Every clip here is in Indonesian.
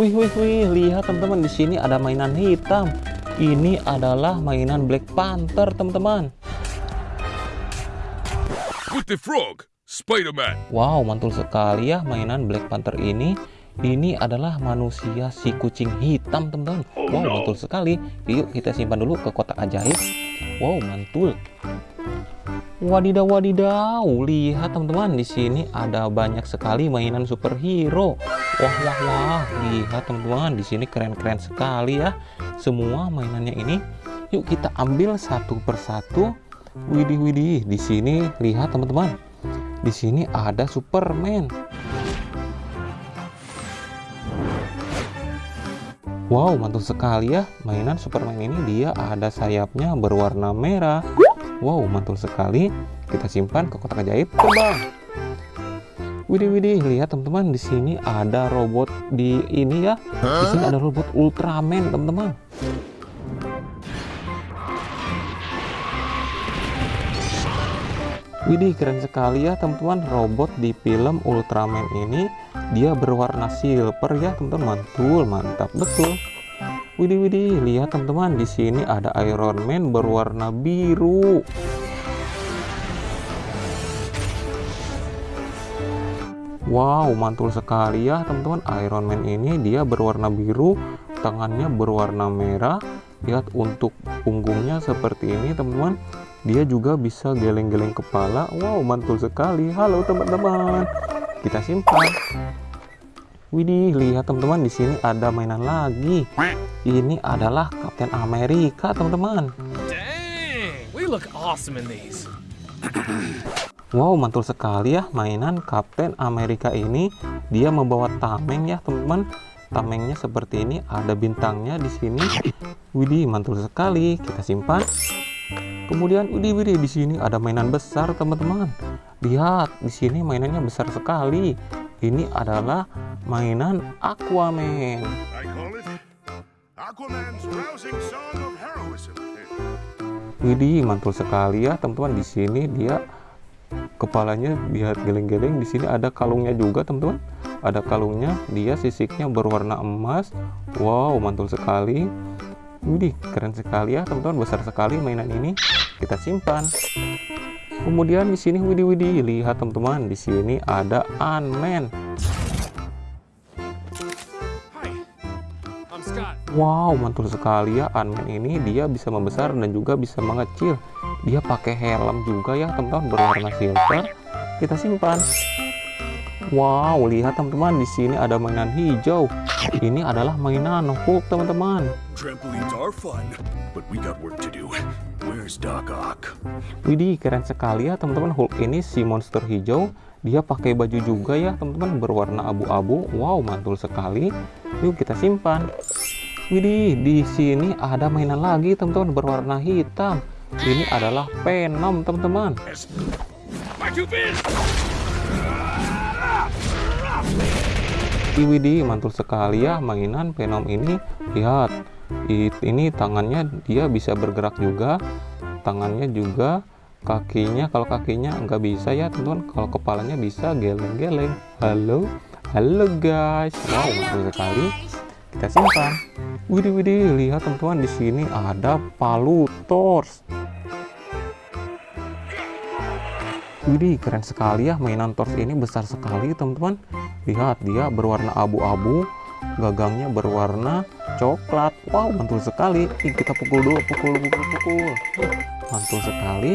Wih, wih, wih, lihat teman-teman di sini ada mainan hitam. Ini adalah mainan Black Panther, teman-teman. With the frog, Spider-Man. Wow, mantul sekali ya mainan Black Panther ini. Ini adalah manusia si kucing hitam, teman-teman. Wow, mantul sekali. Yuk kita simpan dulu ke kotak ajaib. Wow, mantul. Wadidaw, wadidaw. Lihat teman-teman, di sini ada banyak sekali mainan superhero. Wah, wah, wah. Lihat teman-teman, di sini keren-keren sekali ya. Semua mainannya ini. Yuk kita ambil satu persatu. Widih, widih. Di sini lihat teman-teman. Di sini ada Superman. Wow, mantul sekali ya. Mainan Superman ini dia ada sayapnya berwarna merah. Wow, mantul sekali. Kita simpan ke kotak ajaib terbang. Widih, widih, lihat teman-teman di sini ada robot di ini ya. Di sini ada robot Ultraman, teman-teman. Widih, keren sekali ya teman-teman. Robot di film Ultraman ini dia berwarna silver ya, teman-teman. Mantul, mantap betul. Widih, widih, lihat teman-teman di sini ada Iron Man berwarna biru. Wow, mantul sekali ya teman-teman. Iron Man ini dia berwarna biru, tangannya berwarna merah. Lihat untuk punggungnya seperti ini teman-teman. Dia juga bisa geleng-geleng kepala. Wow, mantul sekali. Halo teman-teman. Kita simpan. Widih, lihat teman-teman di sini ada mainan lagi. Ini adalah Kapten Amerika, teman-teman. Dang, we look awesome in these. Wow, mantul sekali ya mainan Kapten Amerika ini. Dia membawa tameng ya, teman-teman. Tamengnya seperti ini, ada bintangnya di sini. Widih, mantul sekali. Kita simpan. Kemudian, widih, widih di sini ada mainan besar, teman-teman. Lihat, di sini mainannya besar sekali. Ini adalah mainan Aquaman. Widih, mantul sekali ya, teman-teman. Di sini dia kepalanya lihat geleng-geleng. Di sini ada kalungnya juga, teman-teman. Ada kalungnya, dia sisiknya berwarna emas. Wow, mantul sekali. Widih, keren sekali ya, teman-teman. Besar sekali mainan ini. Kita simpan. Kemudian di sini widih widih lihat teman-teman di sini ada Ant-Man. Hi, I'm Scott. Wow, mantul sekali ya Ant-Man ini dia bisa membesar dan juga bisa mengecil. Dia pakai helm juga ya teman-teman berwarna silver. Kita simpan. Wow, lihat teman-teman di sini ada mainan hijau. Ini adalah mainan Hulk teman-teman. Trampolines are fun, but we got work to do. Doc Ock? Widih, keren sekali ya teman-teman Hulk ini si monster hijau. Dia pakai baju juga ya teman-teman berwarna abu-abu. Wow, mantul sekali. Yuk kita simpan. Widih, di sini ada mainan lagi teman-teman berwarna hitam. Ini adalah Venom teman-teman. Widih, mantul sekali ya mainan Venom ini. Lihat, ini tangannya dia bisa bergerak juga. Tangannya juga, kakinya kalau kakinya nggak bisa ya teman-teman. Kalau kepalanya bisa geleng-geleng. Halo, halo guys. Wow, mantul sekali. Kita simpan. Widih, widih, lihat teman-teman di sini ada palu Thors. Widih, keren sekali ya mainan Thors ini besar sekali teman-teman. Lihat, dia berwarna abu-abu, gagangnya berwarna coklat. Wow, mantul sekali. Ih, kita pukul dulu, pukul, pukul, pukul. Mantul sekali.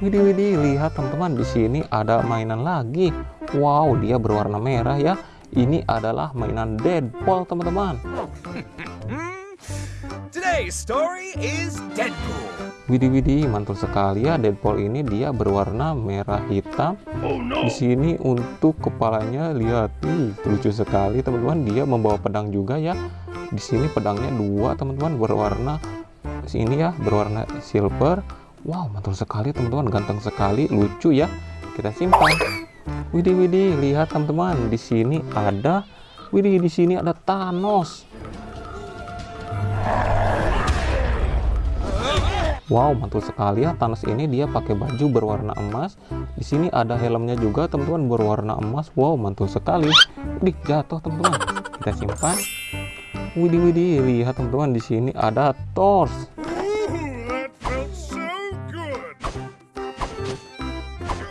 Widih, widih, lihat teman-teman di sini ada mainan lagi. Wow, dia berwarna merah ya. Ini adalah mainan Deadpool, teman-teman. Today's story is Deadpool. Widih, widih, mantul sekali ya. Deadpool ini dia berwarna merah hitam. Oh no! Di sini untuk kepalanya lihat, ih, lucu sekali teman-teman. Dia membawa pedang juga ya. Di sini pedangnya dua teman-teman berwarna sini ya berwarna silver. Wow, mantul sekali teman-teman, ganteng sekali, lucu ya. Kita simpan. Widih, widih, lihat teman-teman. Di sini ada, widih, di sini ada Thanos. Wow, mantul sekali ya. Thanos ini dia pakai baju berwarna emas. Di sini ada helmnya juga, teman-teman, berwarna emas. Wow, mantul sekali. Dih, jatuh, teman-teman. Kita simpan. Widih widih, lihat teman-teman di sini ada good.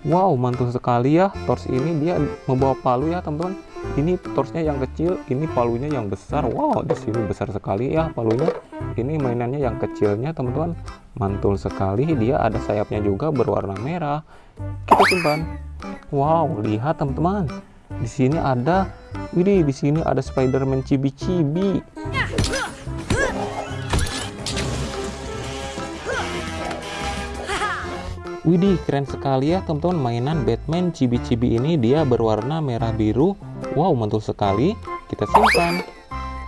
Wow, mantul sekali ya. Torch ini dia membawa palu ya, teman-teman. Ini torchnya yang kecil, ini palunya yang besar. Wow, di sini besar sekali ya palunya. Ini mainannya yang kecilnya, teman-teman. Mantul sekali. Dia ada sayapnya juga berwarna merah. Kita simpan. Wow, lihat teman-teman. Di sini ada, widih, di sini ada Spiderman cibi-cibi. Widih, keren sekali ya teman-teman mainan Batman cibi-cibi ini dia berwarna merah biru. Wow, mantul sekali. Kita simpan.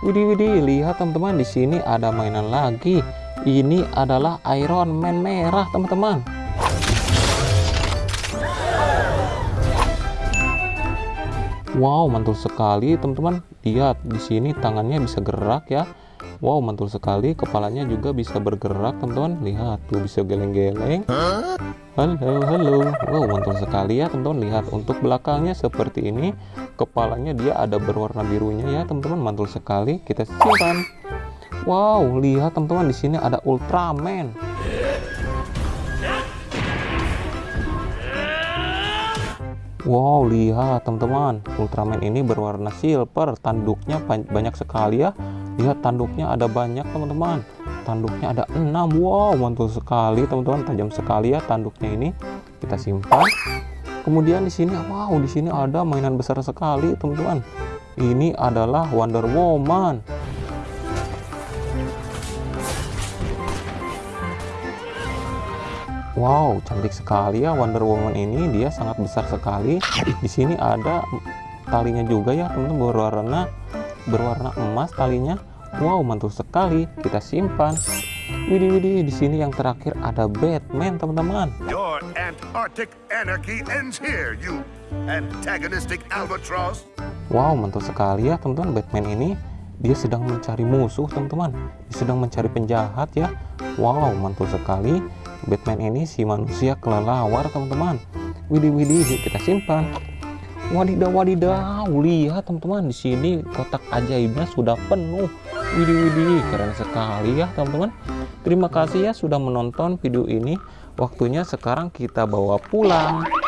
Widih, widih, lihat teman-teman di sini ada mainan lagi. Ini adalah Iron Man merah, teman-teman. Wow, mantul sekali teman-teman. Lihat di sini tangannya bisa gerak ya. Wow, mantul sekali. Kepalanya juga bisa bergerak teman-teman. Lihat tuh bisa geleng-geleng. Halo, halo. Wow, mantul sekali ya teman-teman. Lihat untuk belakangnya seperti ini. Kepalanya dia ada berwarna birunya ya teman-teman. Mantul sekali. Kita simpan. Wow, lihat teman-teman di sini ada Ultraman. Wow, lihat teman-teman. Ultraman ini berwarna silver. Tanduknya ban- banyak sekali ya. Lihat tanduknya ada banyak teman-teman. Tanduknya ada 6. Wow, mantul sekali teman-teman. Tajam sekali ya tanduknya ini. Kita simpan. Kemudian di sini wow, di sini ada mainan besar sekali teman-teman. Ini adalah Wonder Woman. Wow, cantik sekali ya Wonder Woman ini. Dia sangat besar sekali. Di sini ada talinya juga ya, teman-teman berwarna berwarna emas talinya. Wow, mantul sekali. Kita simpan. Widih, widih, di sini yang terakhir ada Batman, teman-teman. Your Antarctic anarchy ends here, you antagonistic albatross. Wow, mantul sekali ya, teman-teman. Batman ini dia sedang mencari musuh, teman-teman. Dia sedang mencari penjahat ya. Wow, mantul sekali. Batman ini si manusia kelelawar, teman-teman. Widih, widih, kita simpan. Wadidaw, wadidaw, lihat teman-teman di sini kotak ajaibnya sudah penuh. Widih, widih, keren sekali ya teman-teman. Terima kasih ya sudah menonton video ini. Waktunya sekarang kita bawa pulang.